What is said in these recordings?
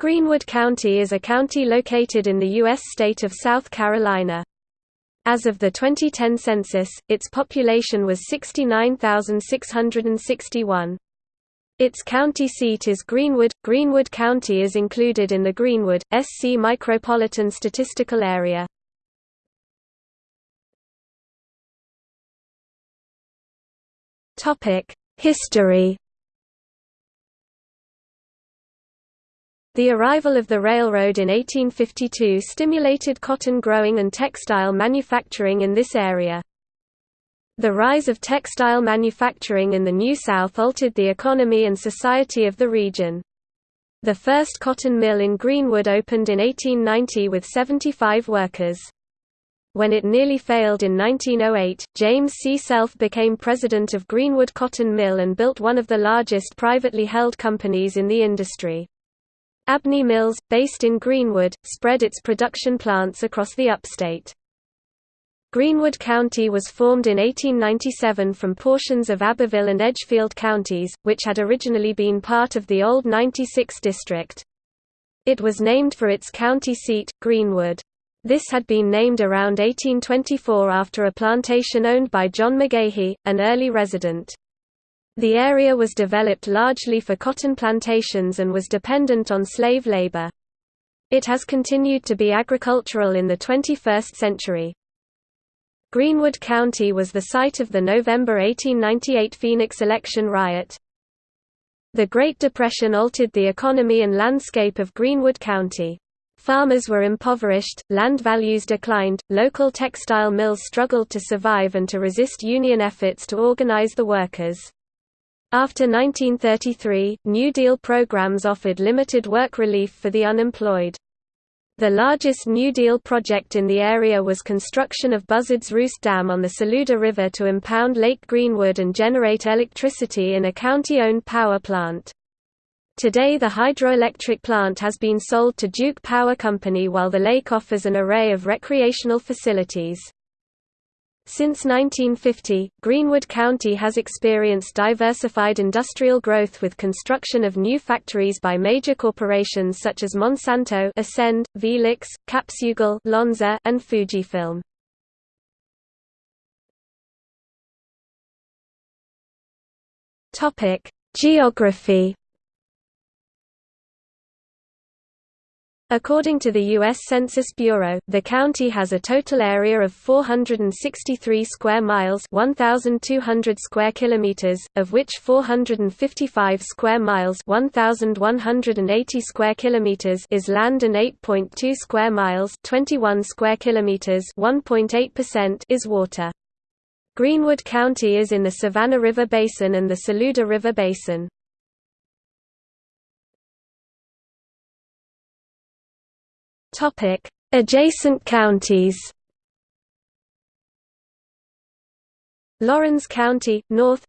Greenwood County is a county located in the U.S. state of South Carolina. As of the 2010 census, its population was 69,661. Its county seat is Greenwood. Greenwood County is included in the Greenwood, SC Micropolitan Statistical Area. History The arrival of the railroad in 1852 stimulated cotton growing and textile manufacturing in this area. The rise of textile manufacturing in the New South altered the economy and society of the region. The first cotton mill in Greenwood opened in 1890 with 75 workers. When it nearly failed in 1908, James C. Self became president of Greenwood Cotton Mill and built one of the largest privately held companies in the industry. Abney Mills, based in Greenwood, spread its production plants across the upstate. Greenwood County was formed in 1897 from portions of Abbeville and Edgefield counties, which had originally been part of the old 96 district. It was named for its county seat, Greenwood. This had been named around 1824 after a plantation owned by John McGahey, an early resident. The area was developed largely for cotton plantations and was dependent on slave labor. It has continued to be agricultural in the 21st century. Greenwood County was the site of the November 1898 Phoenix election riot. The Great Depression altered the economy and landscape of Greenwood County. Farmers were impoverished, land values declined, local textile mills struggled to survive and to resist union efforts to organize the workers. After 1933, New Deal programs offered limited work relief for the unemployed. The largest New Deal project in the area was construction of Buzzard's Roost Dam on the Saluda River to impound Lake Greenwood and generate electricity in a county-owned power plant. Today the hydroelectric plant has been sold to Duke Power Company while the lake offers an array of recreational facilities. Since 1950, Greenwood County has experienced diversified industrial growth with construction of new factories by major corporations such as Monsanto Ascend, Velux, Capsugel Lonza, and Fujifilm. Geography According to the U.S. Census Bureau, the county has a total area of 463 square miles 1,200 square kilometers, of which 455 square miles 1,180 square kilometers is land and 8.2 square miles 21 square kilometers 1.8% is water. Greenwood County is in the Savannah River Basin and the Saluda River Basin. Topic: Adjacent counties. Laurens County, north.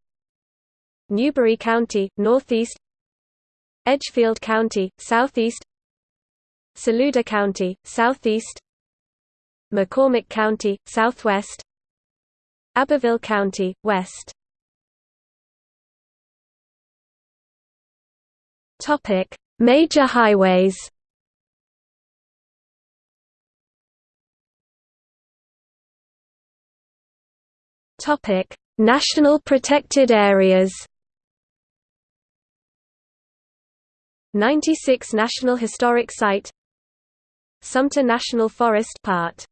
Newberry County, northeast. Edgefield County, southeast. Saluda County, southeast. McCormick County, southwest. Abbeville County, west. Topic: Major highways. Topic: National protected areas. 96 National Historic Site Sumter National Forest part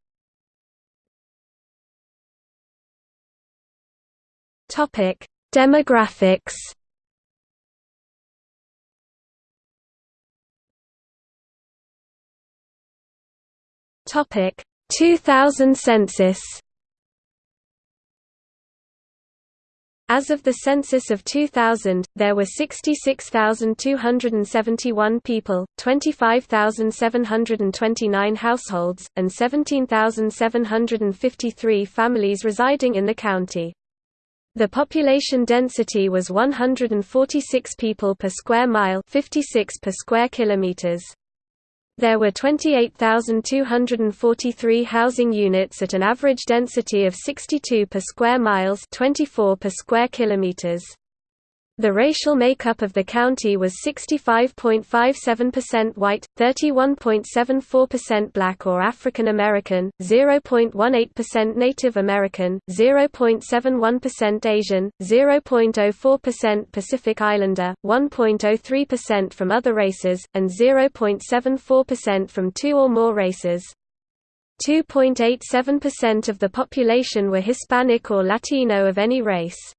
Topic Demographics Topic 2000 census As of the census of 2000, there were 66,271 people, 25,729 households, and 17,753 families residing in the county. The population density was 146 people per square mile 56 per square kilometers. There were 28,243 housing units at an average density of 62 per square miles 24 per square kilometers. The racial makeup of the county was 65.57% white, 31.74% black or African American, 0.18% Native American, 0.71% Asian, 0.04% Pacific Islander, 1.03% from other races, and 0.74% from two or more races. 2.87% of the population were Hispanic or Latino of any race.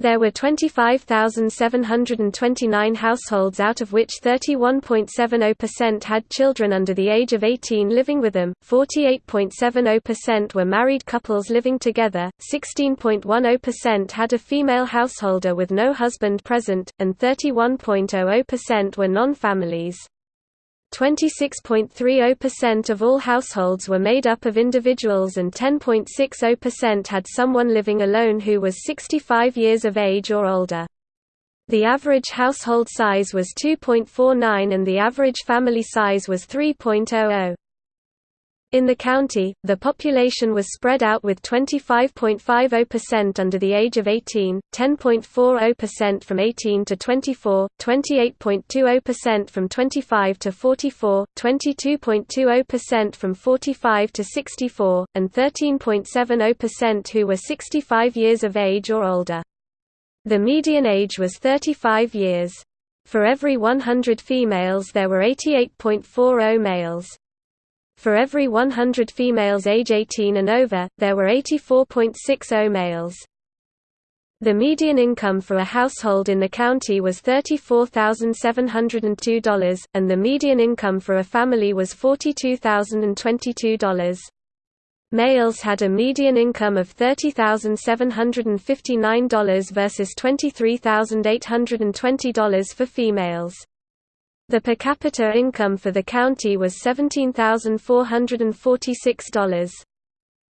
There were 25,729 households out of which 31.70% had children under the age of 18 living with them, 48.70% were married couples living together, 16.10% had a female householder with no husband present, and 31.00% were non-families. 26.30% of all households were made up of individuals and 10.60% had someone living alone who was 65 years of age or older. The average household size was 2.49 and the average family size was 3.00. In the county, the population was spread out with 25.50% under the age of 18, 10.40% from 18 to 24, 28.20% from 25 to 44, 22.20% from 45 to 64, and 13.70% who were 65 years of age or older. The median age was 35 years. For every 100 females there were 88.40 males. For every 100 females age 18 and over, there were 84.60 males. The median income for a household in the county was $34,702, and the median income for a family was $42,022. Males had a median income of $30,759 versus $23,820 for females. The per capita income for the county was $17,446.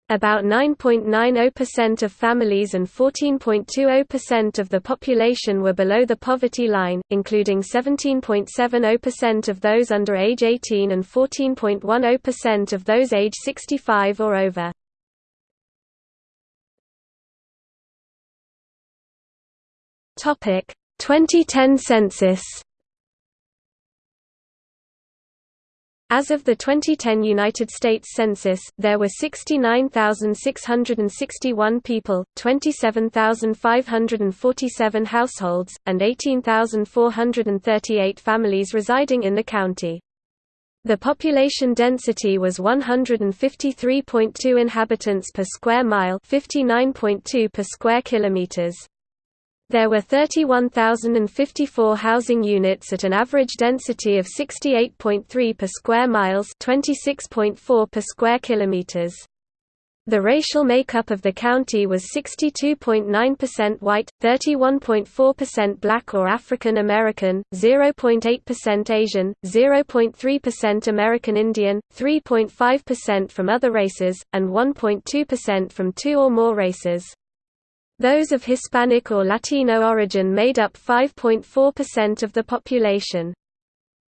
About 9.90% of families and 14.20% of the population were below the poverty line, including 17.70% of those under age 18 and 14.10% of those age 65 or over. Topic: 2010 census. As of the 2010 United States Census, there were 69,661 people, 27,547 households, and 18,438 families residing in the county. The population density was 153.2 inhabitants per square mile, 59.2 per square kilometers. There were 31,054 housing units at an average density of 68.3 per square miles 26.4 per square kilometers. The racial makeup of the county was 62.9% white, 31.4% black or African American, 0.8% Asian, 0.3% American Indian, 3.5% from other races, and 1.2% from two or more races. Those of Hispanic or Latino origin made up 5.4% of the population.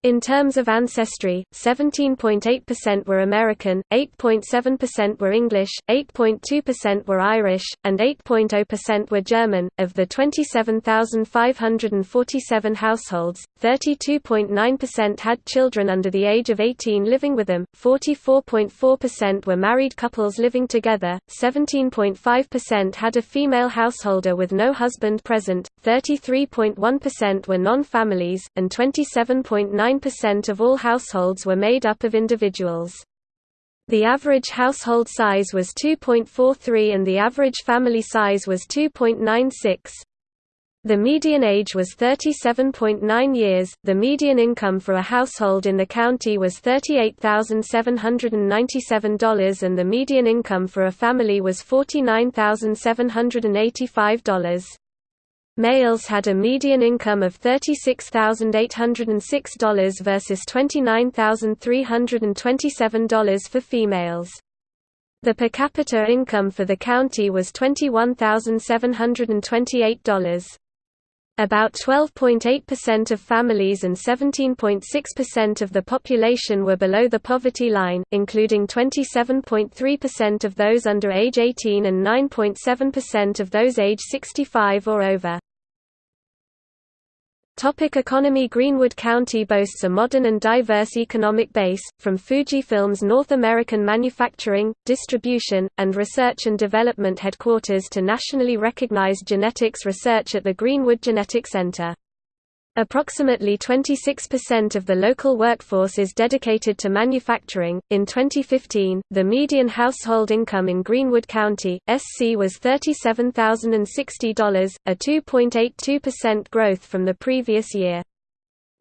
In terms of ancestry, 17.8% were American, 8.7% were English, 8.2% were Irish, and 8.0% were German. Of the 27,547 households, 32.9% had children under the age of 18 living with them, 44.4% were married couples living together, 17.5% had a female householder with no husband present, 33.1% were non-families, and 27.9 9% of all households were made up of individuals. The average household size was 2.43 and the average family size was 2.96. The median age was 37.9 years. The median income for a household in the county was $38,797 and the median income for a family was $49,785. Males had a median income of $36,806 versus $29,327 for females. The per capita income for the county was $21,728. About 12.8% of families and 17.6% of the population were below the poverty line, including 27.3% of those under age 18 and 9.7% of those age 65 or over. Topic economy Greenwood County boasts a modern and diverse economic base, from Fujifilm's North American manufacturing, distribution, and research and development headquarters to nationally recognized genetics research at the Greenwood Genetic Center. Approximately 26% of the local workforce is dedicated to manufacturing. In 2015, the median household income in Greenwood County, SC was $37,060, a 2.82% growth from the previous year.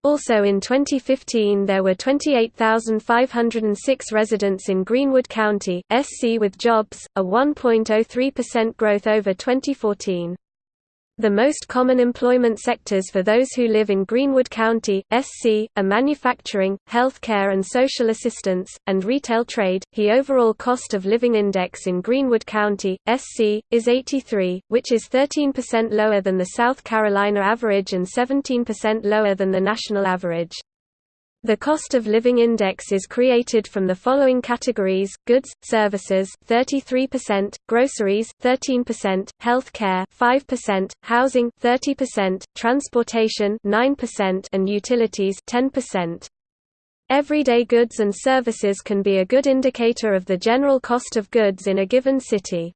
Also in 2015 there were 28,506 residents in Greenwood County, SC with jobs, a 1.03% growth over 2014. The most common employment sectors for those who live in Greenwood County, SC, are manufacturing, healthcare and social assistance, and retail trade. The overall cost of living index in Greenwood County, SC, is 83, which is 13% lower than the South Carolina average and 17% lower than the national average. The cost of living index is created from the following categories: goods, services 33%, groceries 13%, health care 5%, housing 30%, transportation 9% and utilities 10%. Everyday goods and services can be a good indicator of the general cost of goods in a given city.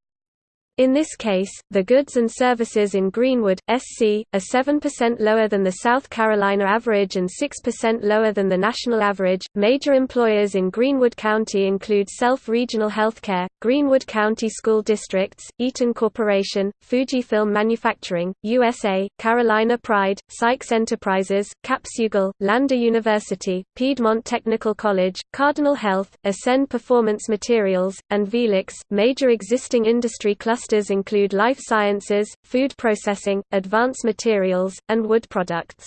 In this case, the goods and services in Greenwood, SC, are 7% lower than the South Carolina average and 6% lower than the national average. Major employers in Greenwood County include Self Regional Healthcare, Greenwood County School Districts, Eaton Corporation, Fujifilm Manufacturing, USA, Carolina Pride, Sykes Enterprises, Capsugel, Lander University, Piedmont Technical College, Cardinal Health, Ascend Performance Materials, and Velux. Major existing industry clusters clusters include life sciences, food processing, advanced materials, and wood products.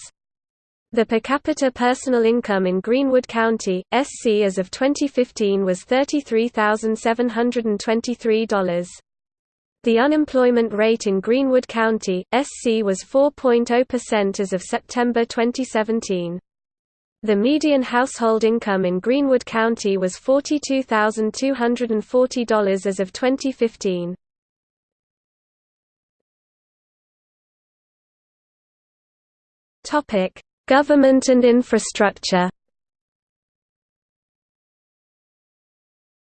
The per capita personal income in Greenwood County, SC as of 2015 was $33,723. The unemployment rate in Greenwood County, SC was 4.0% as of September 2017. The median household income in Greenwood County was $42,240 as of 2015. Topic: Government and infrastructure.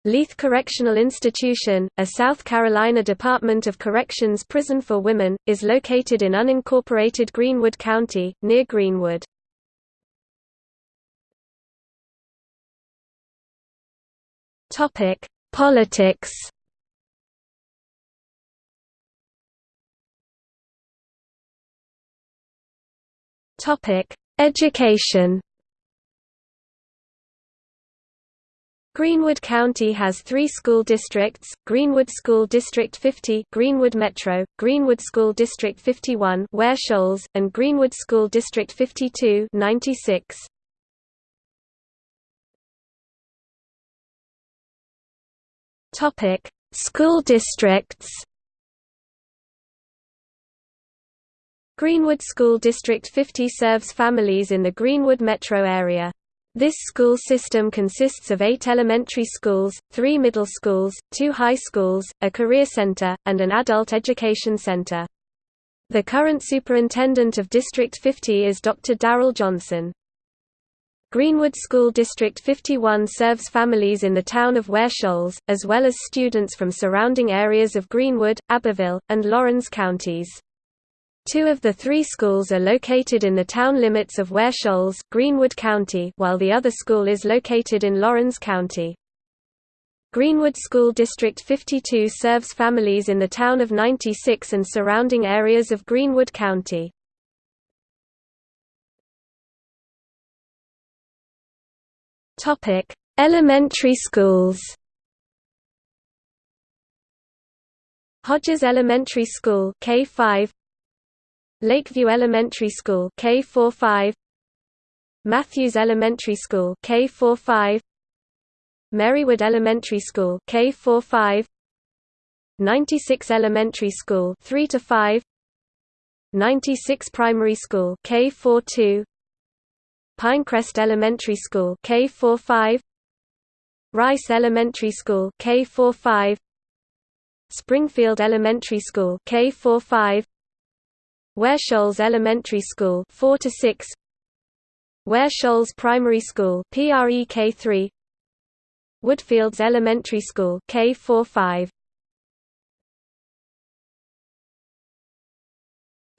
Leath Correctional Institution, a South Carolina Department of Corrections prison for women, is located in unincorporated Greenwood County, near Greenwood. Politics Topic: Education. Greenwood County has three school districts, Greenwood School District 50 Greenwood Metro, Greenwood School District 51 Ware Shoals, and Greenwood School District 52 96. School districts Greenwood School District 50 serves families in the Greenwood metro area. This school system consists of eight elementary schools, three middle schools, two high schools, a career center, and an adult education center. The current superintendent of District 50 is Dr. Darrell Johnson. Greenwood School District 51 serves families in the town of Ware Shoals, as well as students from surrounding areas of Greenwood, Abbeville, and Laurens counties. Two of the three schools are located in the town limits of Ware Shoals, Greenwood County, while the other school is located in Laurens County. Greenwood School District 52 serves families in the town of 96 and surrounding areas of Greenwood County. Topic: Elementary schools. Hodges Elementary School K5 Lakeview Elementary School K45 Matthews Elementary School K45 Merrywood Elementary School K45 96 Elementary School 3 to 5 96 Primary School K42 Pinecrest Elementary School K45 Rice Elementary School K45 Springfield Elementary School K45 Ware Shoals Elementary School 4 to 6 Ware Shoals Primary School PREK 3 Woodfields Elementary School K45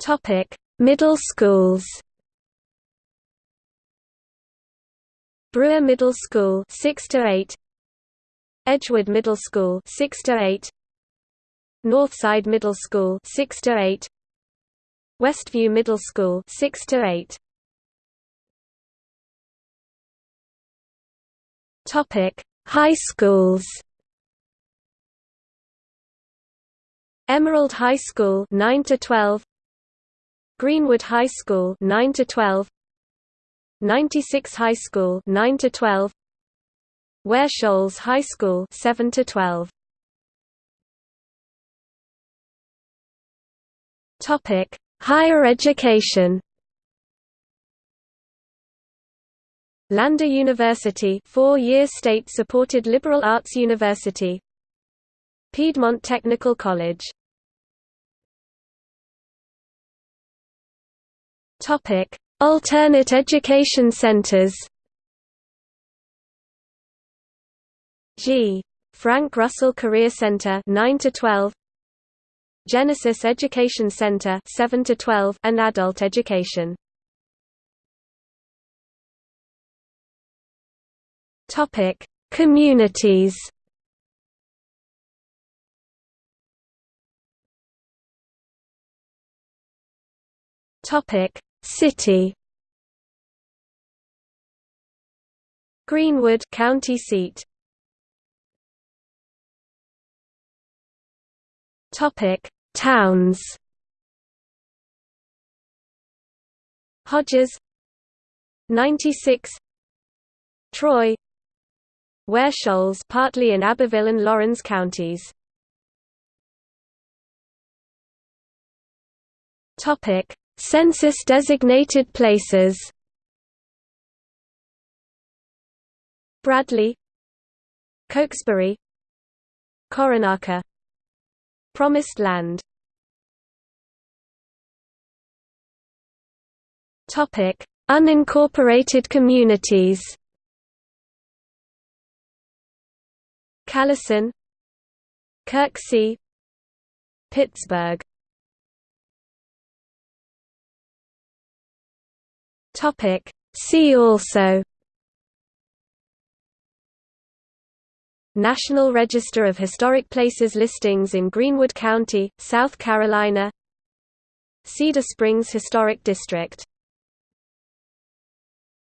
Topic Middle schools. Brewer Middle School 6 to 8 Edgewood Middle School 6 to 8 Northside Middle School 6 to 8 Westview Middle School 6 to 8 Topic High schools. Emerald High School 9 to 12 Greenwood High School 9 to 12 96 High School 9 to 12 Ware Shoals High School 7 to 12 Topic Higher education Lander University four-year state-supported liberal arts university Piedmont Technical College Topic: Alternate education centers. G. Frank Russell Career Center 9 to 12 Genesis Education Center 7 to 12 and Adult Education. Topic. Communities. Topic. City. Greenwood county seat. Topic Towns Hodges 96 Troy Ware Shoals partly in Abbeville and Laurens counties. Topic Census-designated places. Bradley Cokesbury Coronaca Promised Land. Topic: Unincorporated communities. Callison. Kirksey, Pittsburgh. Topic. See also National Register of Historic Places listings in Greenwood County, South Carolina Cedar Springs Historic District